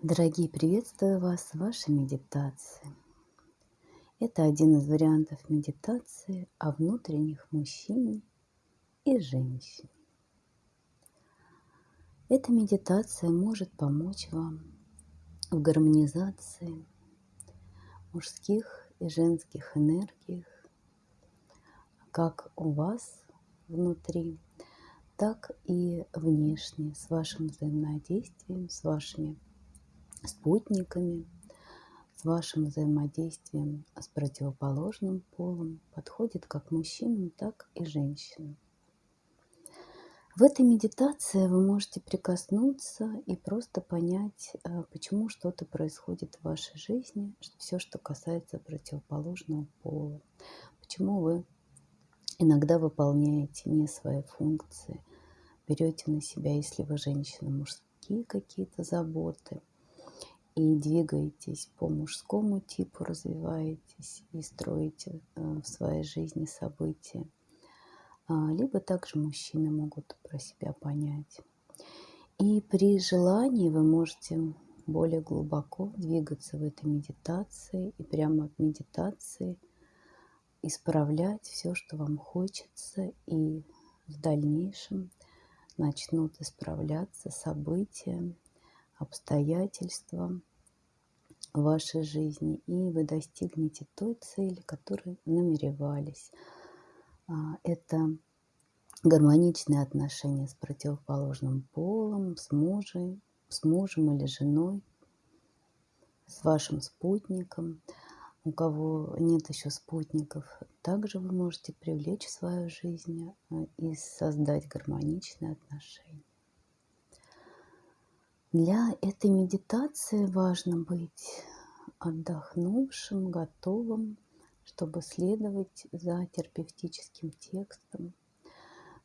Дорогие, приветствую вас в вашей медитации. Это один из вариантов медитации о внутренних мужчине и женщине. Эта медитация может помочь вам в гармонизации мужских и женских энергиях, как у вас внутри, так и внешне, с вашим взаимодействием, с вашими спутниками, с вашим взаимодействием с противоположным полом, подходит как мужчинам, так и женщинам. В этой медитации вы можете прикоснуться и просто понять, э, почему что-то происходит в вашей жизни, все, что касается противоположного пола, почему вы иногда выполняете не свои функции, берете на себя, если вы женщина, мужские какие-то заботы, и двигаетесь по мужскому типу, развиваетесь и строите э, в своей жизни события. А, либо также мужчины могут про себя понять. И при желании вы можете более глубоко двигаться в этой медитации и прямо в медитации исправлять все, что вам хочется, и в дальнейшем начнут исправляться события, обстоятельства, в вашей жизни, и вы достигнете той цели, которой намеревались. А, это гармоничные отношения с противоположным полом, с мужем, с мужем или женой, с вашим спутником. У кого нет еще спутников, также вы можете привлечь в свою жизнь а, и создать гармоничные отношения. Для этой медитации важно быть отдохнувшим, готовым, чтобы следовать за терапевтическим текстом.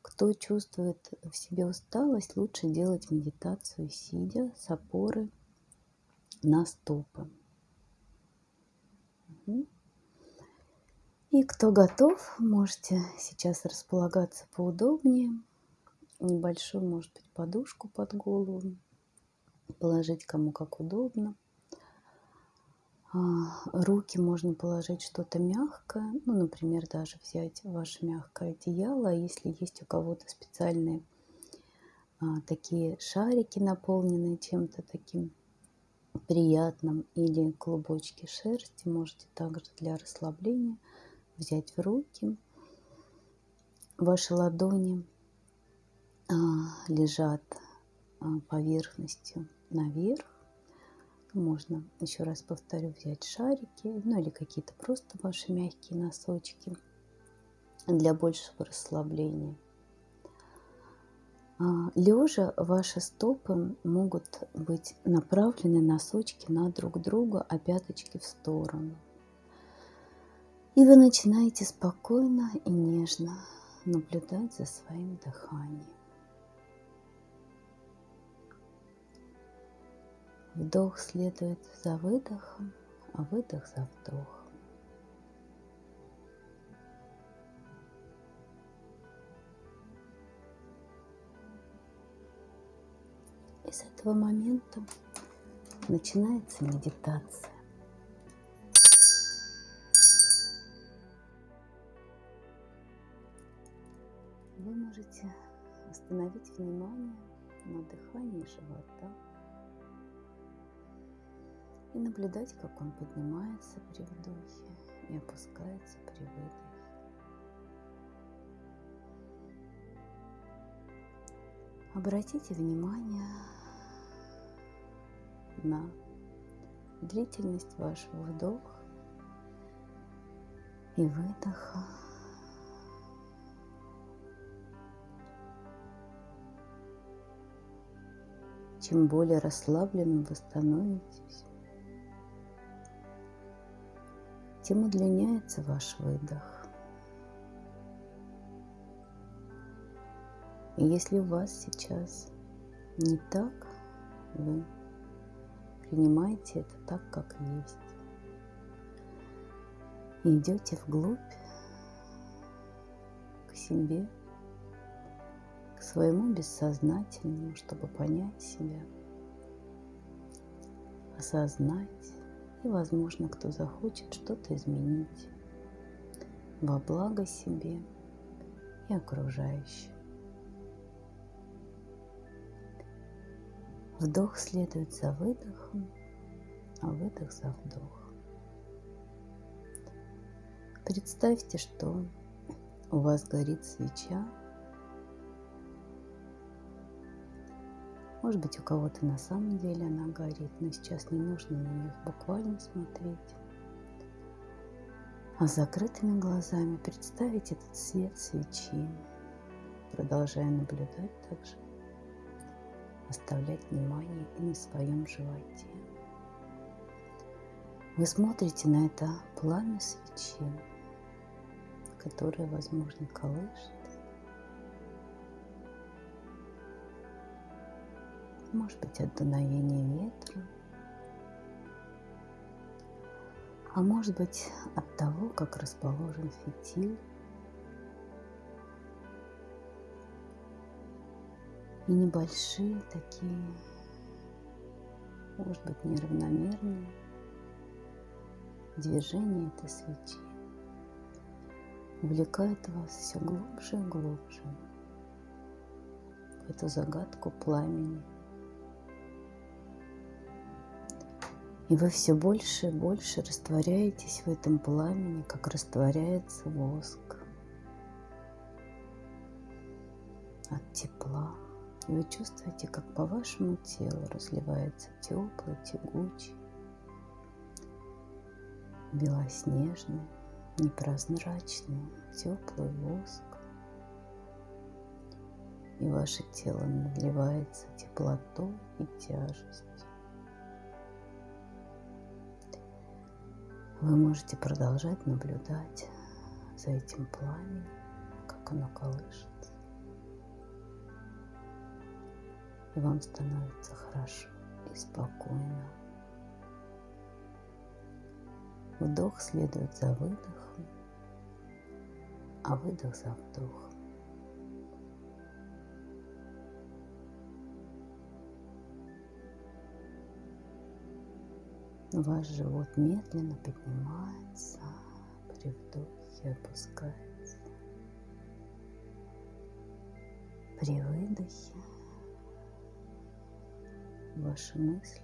Кто чувствует в себе усталость, лучше делать медитацию сидя с опоры на стопы. И кто готов, можете сейчас располагаться поудобнее. Небольшую, может быть, подушку под голову положить кому как удобно. А, руки можно положить что-то мягкое, ну, например, даже взять ваше мягкое одеяло, а если есть у кого-то специальные а, такие шарики, наполненные чем-то таким приятным, или клубочки шерсти, можете также для расслабления взять в руки. Ваши ладони а, лежат а, поверхностью наверх. Можно, еще раз повторю, взять шарики, ну или какие-то просто ваши мягкие носочки для большего расслабления. А, Лежа ваши стопы могут быть направлены носочки на друг друга, а пяточки в сторону. И вы начинаете спокойно и нежно наблюдать за своим дыханием. Вдох следует за выдохом, а выдох за вдохом. И с этого момента начинается медитация. Вы можете остановить внимание на дыхании живота и наблюдать, как он поднимается при вдохе и опускается при выдохе. Обратите внимание на длительность вашего вдоха и выдоха. Чем более расслабленным вы становитесь, тем удлиняется ваш выдох. И если у вас сейчас не так, вы принимаете это так, как есть. Идете вглубь к себе, к своему бессознательному, чтобы понять себя. осознать, и, возможно, кто захочет что-то изменить во благо себе и окружающим. Вдох следует за выдохом, а выдох за вдох. Представьте, что у вас горит свеча. Может быть, у кого-то на самом деле она горит, но сейчас не нужно на нее буквально смотреть. А с закрытыми глазами представить этот свет свечи, продолжая наблюдать также, оставлять внимание и на своем животе. Вы смотрите на это пламя свечи, которое, возможно, колышется. Может быть, от дуновения ветра, а может быть от того, как расположен фитиль. И небольшие такие, может быть, неравномерные движения этой свечи. Увлекают вас все глубже и глубже в эту загадку пламени – И вы все больше и больше растворяетесь в этом пламени, как растворяется воск от тепла. И вы чувствуете, как по вашему телу разливается теплый, тягучий, белоснежный, непрозрачный, теплый воск. И ваше тело наливается теплотой и тяжестью. Вы можете продолжать наблюдать за этим пламенем, как оно колышется. И вам становится хорошо и спокойно. Вдох следует за выдохом, а выдох за вдохом. Ваш живот медленно поднимается, при вдохе опускается. При выдохе ваши мысли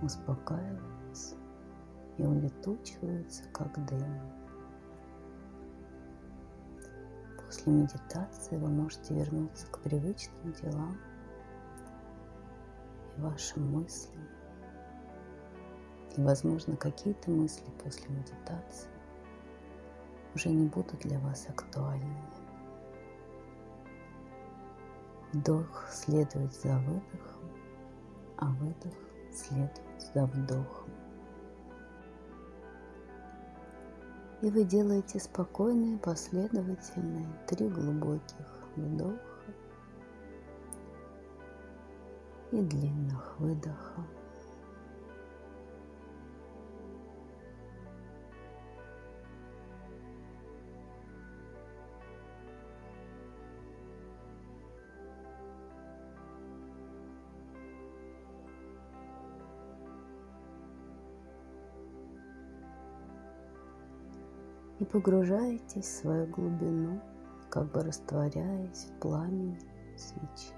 успокаиваются и улетучиваются, как дым. После медитации вы можете вернуться к привычным делам вашим мыслям. И, возможно, какие-то мысли после медитации уже не будут для вас актуальными. Вдох следует за выдохом, а выдох следует за вдохом. И вы делаете спокойные, последовательные, три глубоких вдоха и длинных выдохов. и погружаетесь в свою глубину, как бы растворяясь в пламени свечи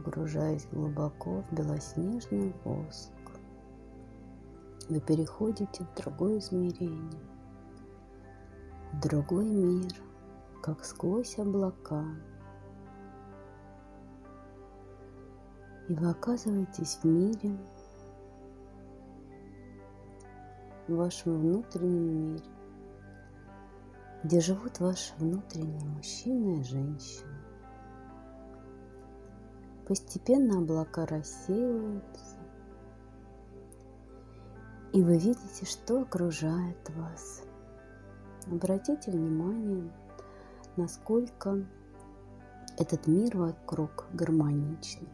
погружаясь глубоко в белоснежный воск. Вы переходите в другое измерение, в другой мир, как сквозь облака. И вы оказываетесь в мире, в вашем внутреннем мире, где живут ваши внутренние мужчина и женщина. Постепенно облака рассеиваются, и вы видите, что окружает вас. Обратите внимание, насколько этот мир вокруг гармоничный.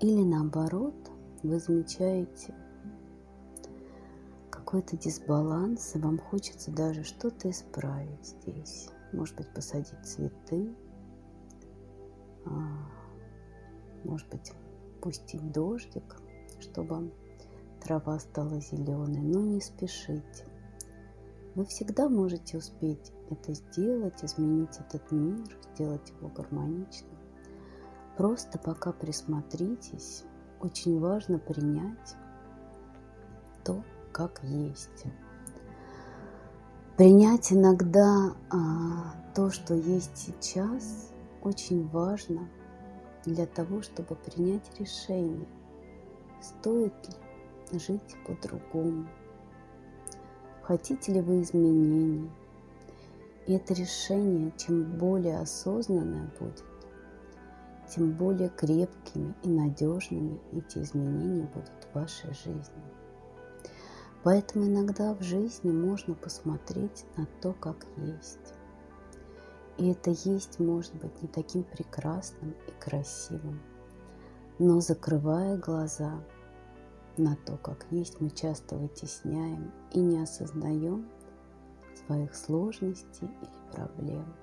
Или наоборот, вы замечаете какой-то дисбаланс, и вам хочется даже что-то исправить здесь. Может быть, посадить цветы, может быть, пустить дождик, чтобы трава стала зеленой, но не спешите. Вы всегда можете успеть это сделать, изменить этот мир, сделать его гармоничным. Просто пока присмотритесь, очень важно принять то, как есть. Принять иногда а, то, что есть сейчас, очень важно для того, чтобы принять решение, стоит ли жить по-другому, хотите ли вы изменений. И это решение, чем более осознанное будет, тем более крепкими и надежными эти изменения будут в вашей жизни. Поэтому иногда в жизни можно посмотреть на то, как есть. И это есть может быть не таким прекрасным и красивым. Но закрывая глаза на то, как есть, мы часто вытесняем и не осознаем своих сложностей или проблем.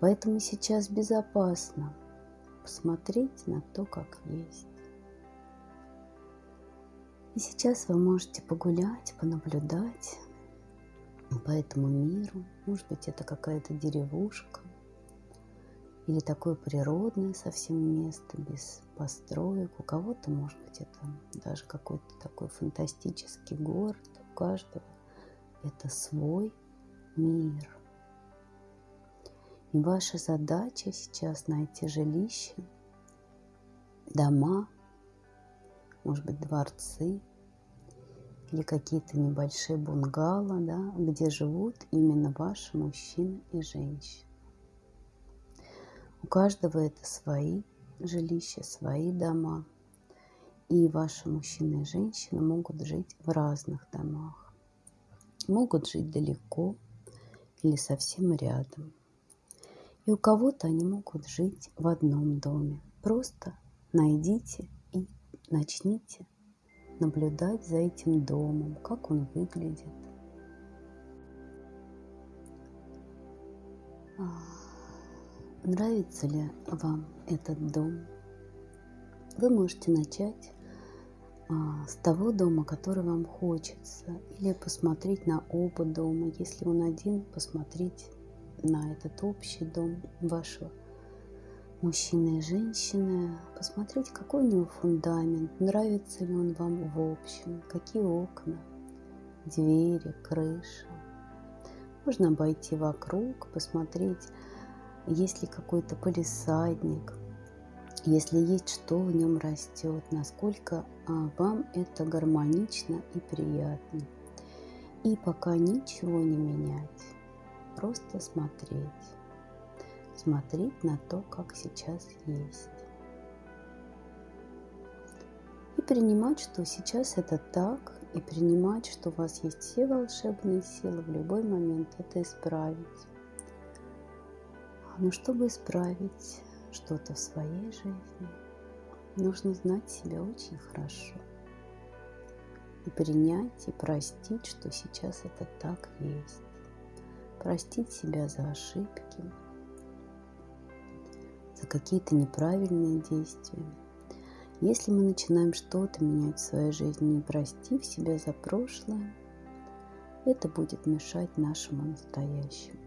Поэтому сейчас безопасно посмотреть на то, как есть. И сейчас вы можете погулять, понаблюдать по этому миру. Может быть, это какая-то деревушка или такое природное совсем место без построек. У кого-то, может быть, это даже какой-то такой фантастический город. У каждого это свой мир. И ваша задача сейчас найти жилище, дома, может быть, дворцы или какие-то небольшие бунгало, да, где живут именно ваши мужчины и женщины. У каждого это свои жилища, свои дома. И ваши мужчины и женщины могут жить в разных домах. Могут жить далеко или совсем рядом. И у кого-то они могут жить в одном доме. Просто найдите и начните наблюдать за этим домом, как он выглядит. А, нравится ли вам этот дом? Вы можете начать а, с того дома, который вам хочется, или посмотреть на оба дома. Если он один, посмотреть на этот общий дом вашего мужчины и женщины, посмотреть, какой у него фундамент, нравится ли он вам в общем, какие окна, двери, крыша. Можно обойти вокруг, посмотреть, есть ли какой-то полисадник, если есть, что в нем растет, насколько а, вам это гармонично и приятно. И пока ничего не менять, просто смотреть смотреть на то, как сейчас есть. И принимать, что сейчас это так, и принимать, что у вас есть все волшебные силы в любой момент это исправить. Но чтобы исправить что-то в своей жизни, нужно знать себя очень хорошо. И принять, и простить, что сейчас это так есть. Простить себя за ошибки, за какие-то неправильные действия. Если мы начинаем что-то менять в своей жизни, не простив себя за прошлое, это будет мешать нашему настоящему.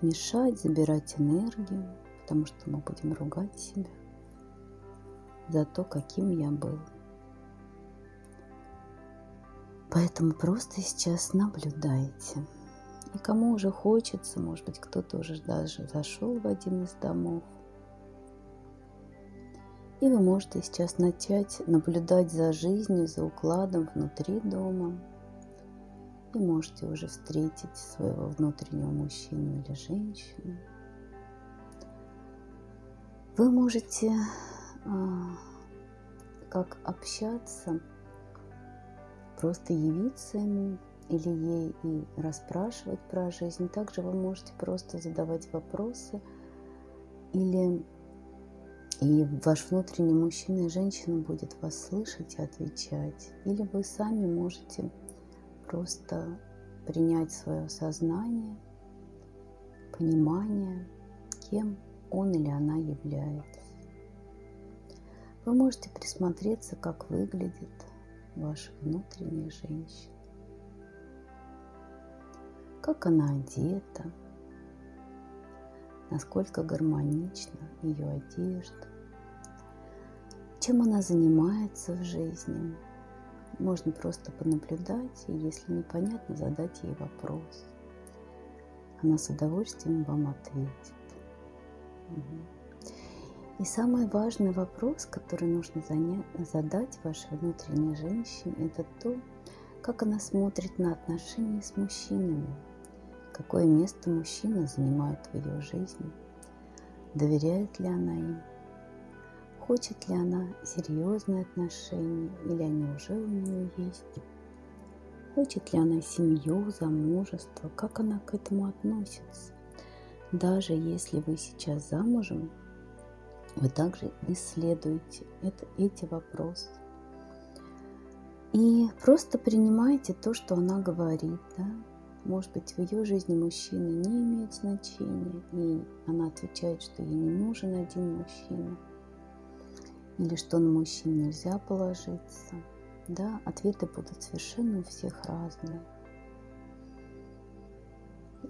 Мешать, забирать энергию, потому что мы будем ругать себя за то, каким я был. Поэтому просто сейчас наблюдайте. И кому уже хочется, может быть, кто-то уже даже зашел в один из домов. И вы можете сейчас начать наблюдать за жизнью, за укладом внутри дома. И можете уже встретить своего внутреннего мужчину или женщину. Вы можете а, как общаться, просто явиться ему, или ей и расспрашивать про жизнь. Также вы можете просто задавать вопросы или и ваш внутренний мужчина и женщина будет вас слышать и отвечать. Или вы сами можете просто принять свое сознание, понимание, кем он или она является. Вы можете присмотреться, как выглядит ваша внутренняя женщина, как она одета, насколько гармонична ее одежда, чем она занимается в жизни. Можно просто понаблюдать, и если непонятно, задать ей вопрос. Она с удовольствием вам ответит. И самый важный вопрос, который нужно задать вашей внутренней женщине, это то, как она смотрит на отношения с мужчинами, какое место мужчина занимает в ее жизни, доверяет ли она им, хочет ли она серьезные отношения или они уже у нее есть, хочет ли она семью, замужество, как она к этому относится. Даже если вы сейчас замужем, вы также исследуете это, эти вопросы. И просто принимайте то, что она говорит. Да? Может быть, в ее жизни мужчина не имеет значения, и она отвечает, что ей не нужен один мужчина, или что на мужчин нельзя положиться. Да, ответы будут совершенно у всех разные.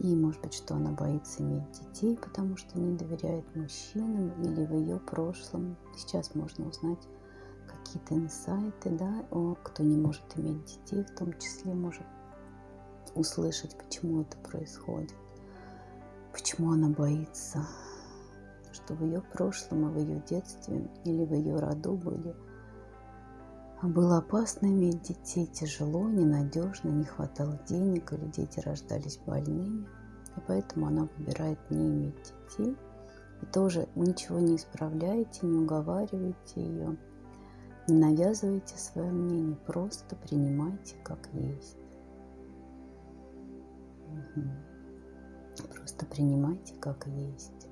И может быть, что она боится иметь детей, потому что не доверяет мужчинам или в ее прошлом. Сейчас можно узнать какие-то инсайты, да, о, кто не может иметь детей, в том числе может услышать, почему это происходит, почему она боится, что в ее прошлом и в ее детстве или в ее роду были было опасно иметь детей, тяжело, ненадежно, не хватало денег или дети рождались больными. И поэтому она выбирает не иметь детей. И тоже ничего не исправляете, не уговариваете ее, не навязывайте свое мнение, просто принимайте как есть. Просто принимайте как есть.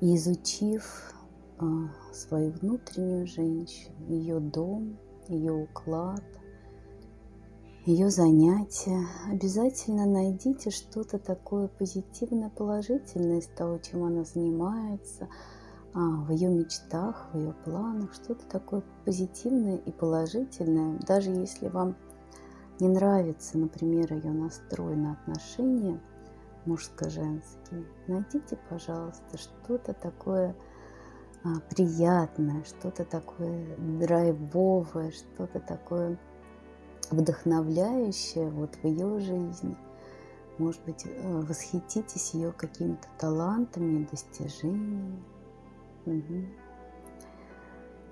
Изучив а, свою внутреннюю женщину, ее дом, ее уклад, ее занятия. Обязательно найдите что-то такое позитивное, положительное из того, чем она занимается, а, в ее мечтах, в ее планах, что-то такое позитивное и положительное, даже если вам не нравится, например, ее настрой на отношения мужско-женские, найдите, пожалуйста, что-то такое а, приятное, что-то такое драйвовое, что-то такое вдохновляющее вот в ее жизни. Может быть, э, восхититесь ее какими-то талантами достижениями. Угу.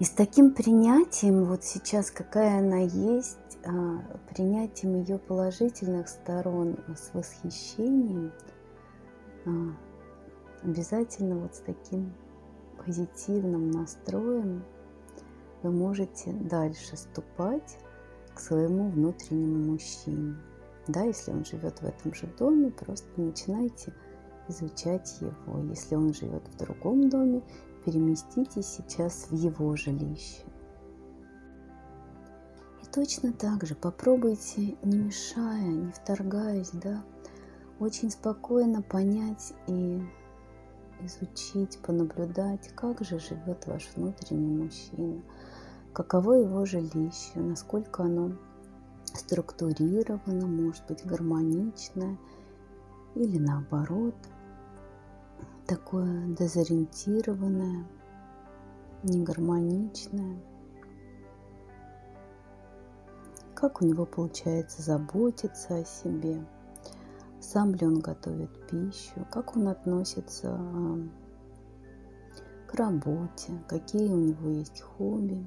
И с таким принятием, вот сейчас какая она есть, а, принятием ее положительных сторон с восхищением, а, обязательно вот с таким позитивным настроем вы можете дальше ступать к своему внутреннему мужчине. Да, если он живет в этом же доме, просто начинайте изучать его. Если он живет в другом доме, переместитесь сейчас в его жилище. И точно так же попробуйте, не мешая, не вторгаясь, да, очень спокойно понять и изучить, понаблюдать, как же живет ваш внутренний мужчина, каково его жилище, насколько оно структурировано, может быть гармоничное или наоборот такое дезориентированное, негармоничное. Как у него получается заботиться о себе – сам ли он готовит пищу, как он относится а, к работе, какие у него есть хобби.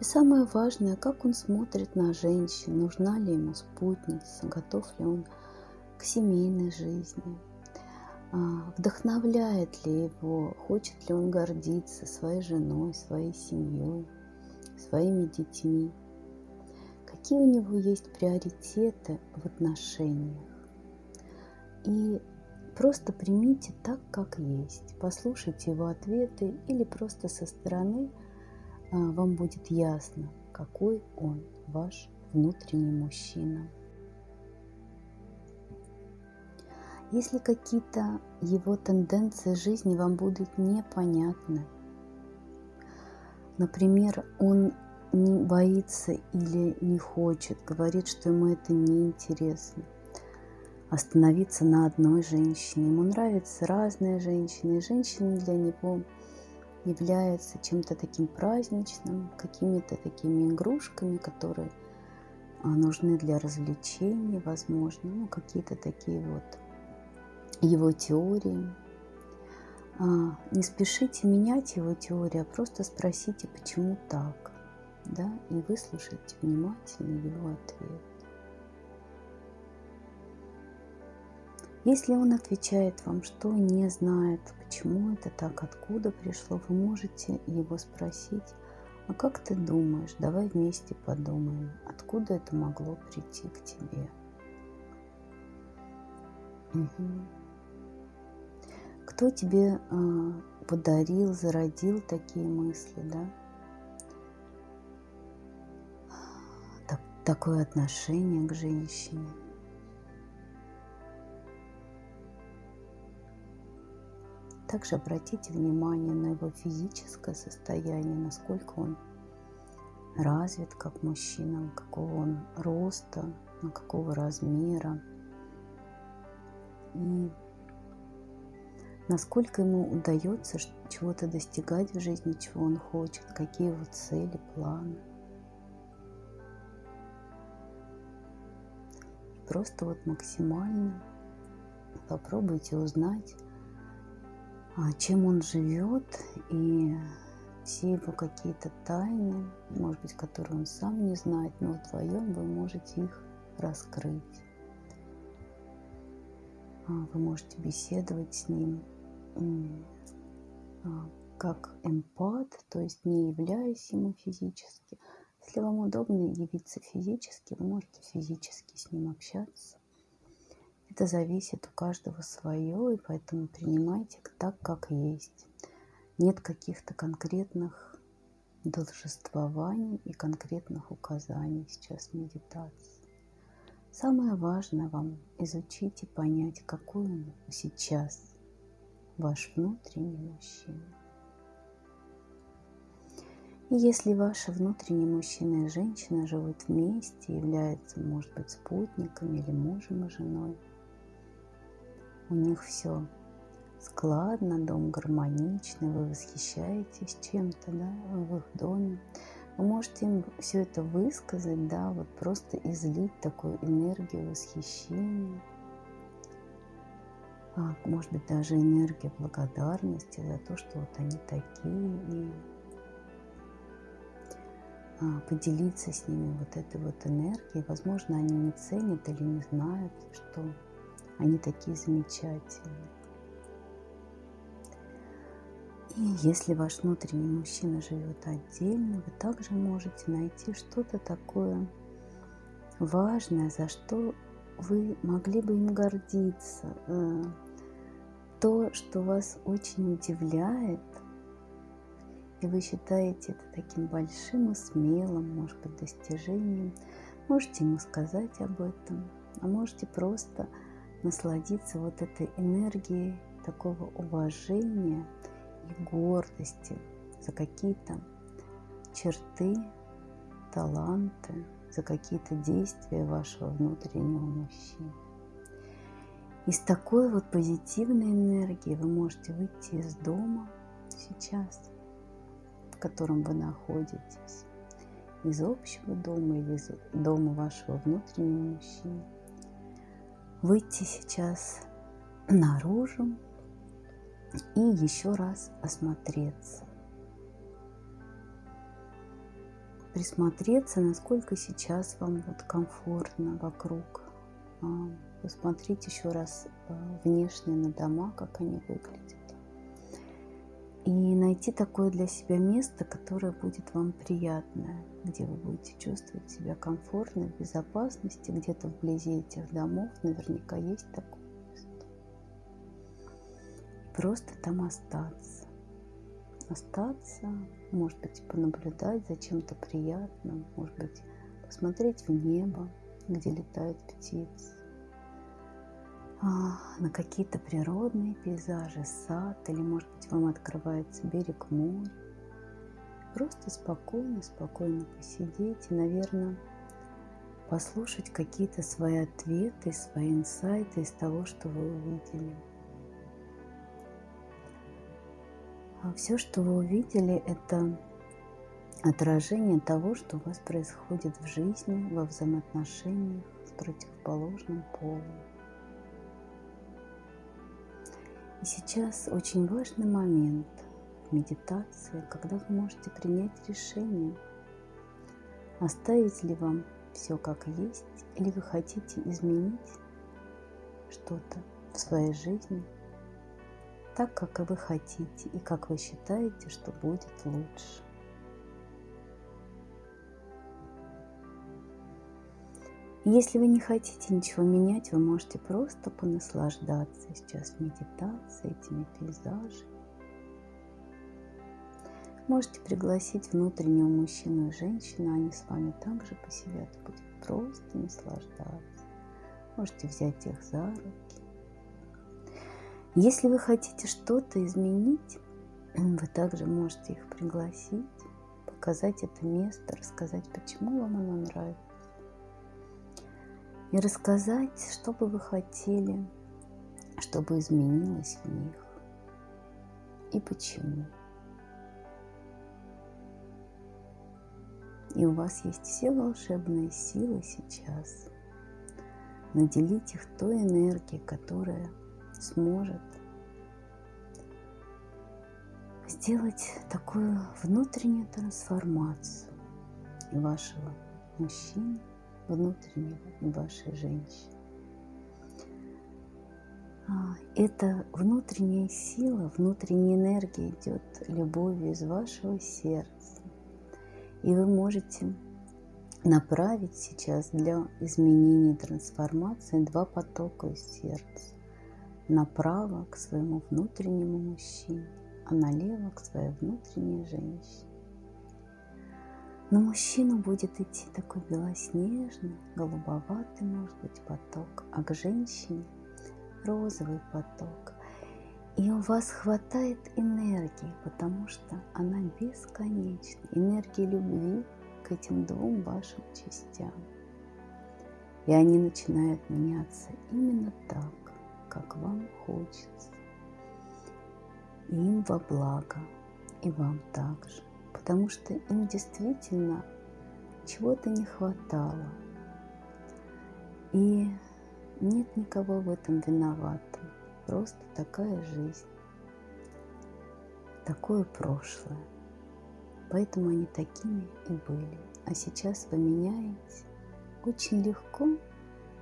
И самое важное, как он смотрит на женщин, нужна ли ему спутница, готов ли он к семейной жизни, вдохновляет ли его, хочет ли он гордиться своей женой, своей семьей, своими детьми, какие у него есть приоритеты в отношениях. И просто примите так, как есть. Послушайте его ответы или просто со стороны а, вам будет ясно, какой он, ваш внутренний мужчина. Если какие-то его тенденции жизни вам будут непонятны, например, он не боится или не хочет, говорит, что ему это неинтересно, остановиться на одной женщине. Ему нравятся разные женщины, и женщины для него являются чем-то таким праздничным, какими-то такими игрушками, которые а, нужны для развлечений, возможно, ну, какие-то такие вот его теории. А, не спешите менять его теорию, а просто спросите, почему так, да, и выслушайте внимательно его ответ. Если он отвечает вам, что не знает, почему это так, откуда пришло, вы можете его спросить, а как ты думаешь, давай вместе подумаем, откуда это могло прийти к тебе. Угу кто тебе э, подарил, зародил такие мысли, да? Так, такое отношение к женщине. Также обратите внимание на его физическое состояние, насколько он развит как мужчина, какого он роста, на какого размера. И насколько ему удается чего-то достигать в жизни, чего он хочет, какие его цели, планы. Просто вот максимально попробуйте узнать, а, чем он живет и все его какие-то тайны, может быть, которые он сам не знает, но вдвоем вы можете их раскрыть. А, вы можете беседовать с ним, как эмпат, то есть не являясь ему физически. Если вам удобно явиться физически, вы можете физически с ним общаться. Это зависит у каждого свое, и поэтому принимайте так, как есть. Нет каких-то конкретных должествований и конкретных указаний сейчас в медитации. Самое важное вам изучить и понять, какой он сейчас ваш внутренний мужчина. И если ваши внутренние мужчина и женщина живут вместе, являются, может быть, спутниками или мужем и женой, у них все складно, дом гармоничный, вы восхищаетесь чем-то, да, в их доме, вы можете им все это высказать, да, вот просто излить такую энергию восхищения, может быть, даже энергия благодарности за то, что вот они такие, и а, поделиться с ними вот этой вот энергией. Возможно, они не ценят или не знают, что они такие замечательные. И если ваш внутренний мужчина живет отдельно, вы также можете найти что-то такое важное, за что вы могли бы им гордиться, э, то, что вас очень удивляет, и вы считаете это таким большим и смелым, может быть, достижением, можете ему сказать об этом, а можете просто насладиться вот этой энергией такого уважения и гордости за какие-то черты, таланты, за какие-то действия вашего внутреннего мужчины. И с такой вот позитивной энергией вы можете выйти из дома сейчас, в котором вы находитесь, из общего дома или из дома вашего внутреннего мужчины. Выйти сейчас наружу и еще раз осмотреться. Присмотреться, насколько сейчас вам вот комфортно вокруг а, Посмотрите еще раз э, внешне на дома, как они выглядят. И найти такое для себя место, которое будет вам приятное, где вы будете чувствовать себя комфортно, в безопасности, где-то вблизи этих домов наверняка есть такое место. Просто там остаться. Остаться, может быть, понаблюдать за чем-то приятным, может быть, посмотреть в небо, где летают птицы а, на какие-то природные пейзажи, сад, или, может быть, вам открывается берег моря. Просто спокойно, спокойно посидеть и, наверное, послушать какие-то свои ответы, свои инсайты из того, что вы увидели. Все, что вы увидели, это отражение того, что у вас происходит в жизни, во взаимоотношениях с противоположным полом. И сейчас очень важный момент в медитации, когда вы можете принять решение, оставить ли вам все как есть, или вы хотите изменить что-то в своей жизни так, как вы хотите и как вы считаете, что будет лучше. Если вы не хотите ничего менять, вы можете просто понаслаждаться сейчас медитацией, этими пейзажами. Можете пригласить внутреннего мужчину и женщину, они с вами также посидят и будут просто наслаждаться. Можете взять их за руки. Если вы хотите что-то изменить, вы также можете их пригласить, показать это место, рассказать, почему вам оно нравится и рассказать, что бы вы хотели, чтобы изменилось в них и почему. И у вас есть все волшебные силы сейчас наделить их той энергией, которая сможет сделать такую внутреннюю трансформацию и вашего мужчины, внутреннего вашей женщины. А, эта внутренняя сила, внутренняя энергия идет любовью из вашего сердца. И вы можете направить сейчас для изменения трансформации два потока из сердца. Направо к своему внутреннему мужчине, а налево к своей внутренней женщине. На мужчину будет идти такой белоснежный, голубоватый, может быть, поток, а к женщине розовый поток. И у вас хватает энергии, потому что она бесконечна. Энергии любви к этим двум вашим частям. И они начинают меняться именно так, как вам хочется. Им во благо, и вам также потому что им действительно чего-то не хватало. И нет никого в этом виноватым. Просто такая жизнь, такое прошлое. Поэтому они такими и были. А сейчас вы меняете очень легко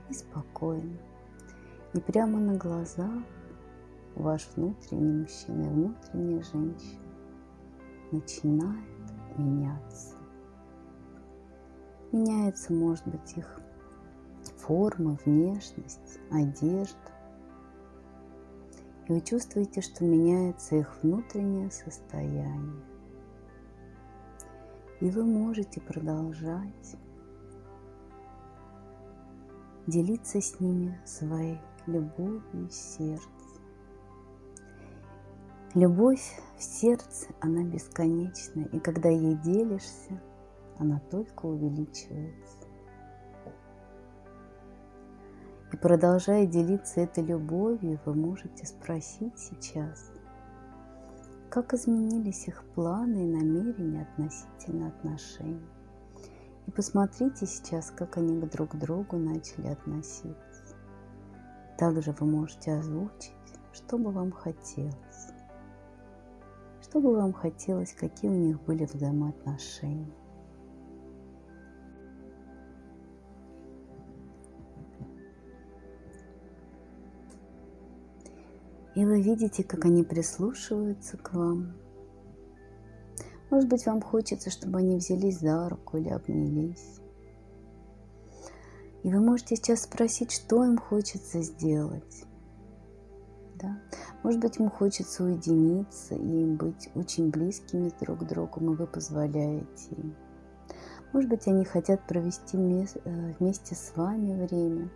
и спокойно. И прямо на глазах ваш внутренний мужчина и внутренняя женщина начинает меняться. Меняется, может быть, их форма, внешность, одежда. И вы чувствуете, что меняется их внутреннее состояние. И вы можете продолжать делиться с ними своей любовью сердца. Любовь в сердце, она бесконечна, и когда ей делишься, она только увеличивается. И продолжая делиться этой любовью, вы можете спросить сейчас, как изменились их планы и намерения относительно отношений. И посмотрите сейчас, как они друг к другу начали относиться. Также вы можете озвучить, что бы вам хотелось. Что бы вам хотелось, какие у них были взаимоотношения? И вы видите, как они прислушиваются к вам. Может быть, вам хочется, чтобы они взялись за руку или обнялись. И вы можете сейчас спросить, что им хочется сделать. Да? Может быть, ему хочется уединиться и быть очень близкими друг к другу, и вы позволяете им. Может быть, они хотят провести э, вместе с вами время.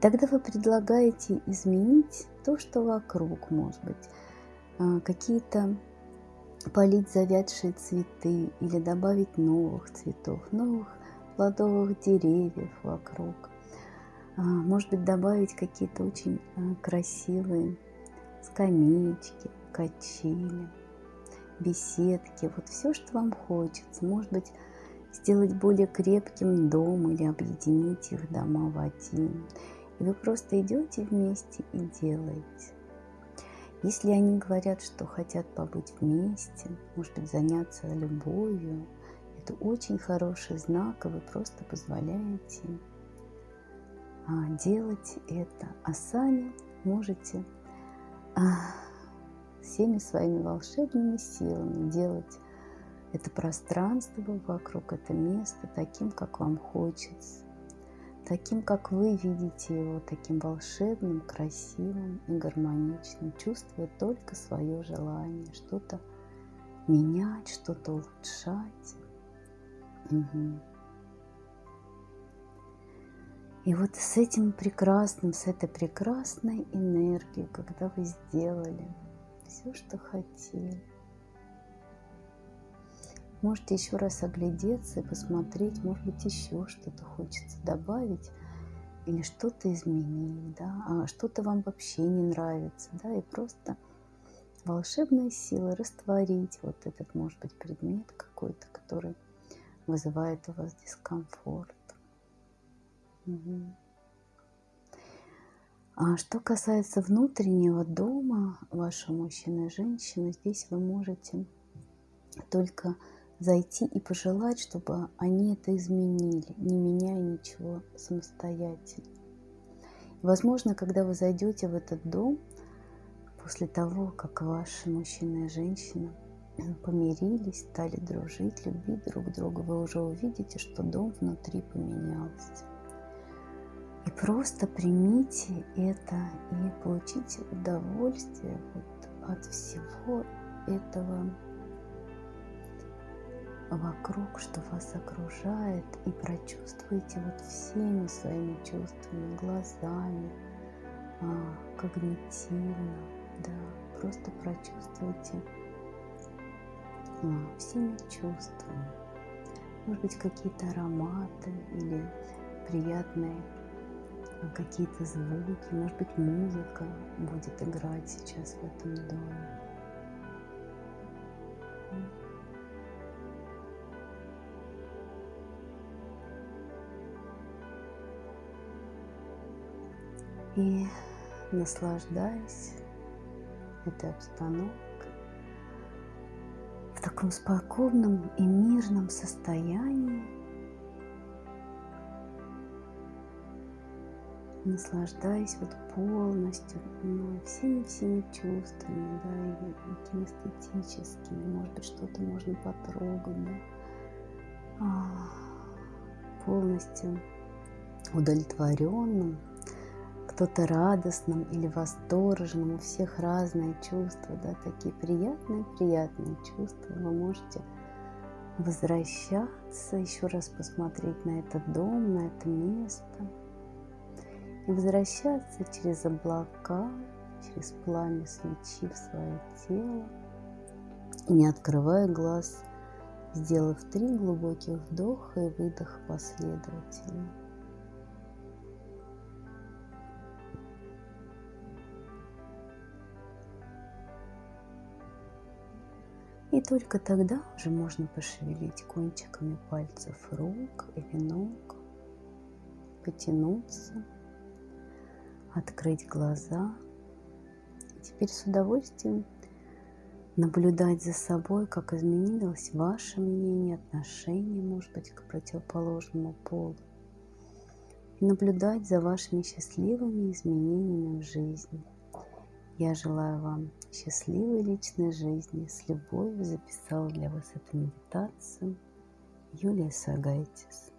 Тогда вы предлагаете изменить то, что вокруг, может быть, а, какие-то полить завядшие цветы или добавить новых цветов, новых плодовых деревьев вокруг. А, может быть, добавить какие-то очень а, красивые скамеечки, качели, беседки. Вот все, что вам хочется. Может быть, сделать более крепким дом или объединить их дома в один. И вы просто идете вместе и делаете. Если они говорят, что хотят побыть вместе, может быть, заняться любовью, это очень хороший знак, и вы просто позволяете а, делать это. А сами можете а, всеми своими волшебными силами делать это пространство вокруг, это место таким, как вам хочется таким, как вы видите его, таким волшебным, красивым и гармоничным, чувствуя только свое желание что-то менять, что-то улучшать. Угу. И вот с этим прекрасным, с этой прекрасной энергией, когда вы сделали все, что хотели, Можете еще раз оглядеться и посмотреть, может быть, еще что-то хочется добавить или что-то изменить, да, а что-то вам вообще не нравится, да, и просто волшебной силой растворить вот этот, может быть, предмет какой-то, который вызывает у вас дискомфорт. Угу. А что касается внутреннего дома вашего мужчины и женщины, здесь вы можете только зайти и пожелать, чтобы они это изменили, не меняя ничего самостоятельно. Возможно, когда вы зайдете в этот дом, после того, как ваши мужчина и женщина помирились, стали дружить, любить друг друга, вы уже увидите, что дом внутри поменялся. И просто примите это и получите удовольствие вот от всего этого вокруг, что вас окружает, и прочувствуйте вот всеми своими чувствами, глазами, а, когнитивно, да, просто прочувствуйте всеми чувствами. Может быть, какие-то ароматы или приятные а, какие-то звуки, может быть, музыка будет играть сейчас в этом доме. и наслаждаясь этой обстановкой таком спокойном и мирном состоянии, наслаждаясь вот полностью ну, всеми-всеми чувствами, да, и, кинестетическими, может быть, что-то можно потрогать, да, а, полностью удовлетворенным кто-то радостным или восторженным, у всех разные чувства, да, такие приятные-приятные чувства. Вы можете возвращаться, еще раз посмотреть на этот дом, на это место. И возвращаться через облака, через пламя свечи в свое тело. И не открывая глаз, сделав три глубоких вдоха и выдоха последовательно. И только тогда уже можно пошевелить кончиками пальцев рук или ног, потянуться, открыть глаза. И теперь с удовольствием наблюдать за собой, как изменилось ваше мнение, отношение, может быть, к противоположному полу. И наблюдать за вашими счастливыми изменениями в жизни – я желаю вам счастливой личной жизни. С любовью записала для вас эту медитацию Юлия Сагайтис.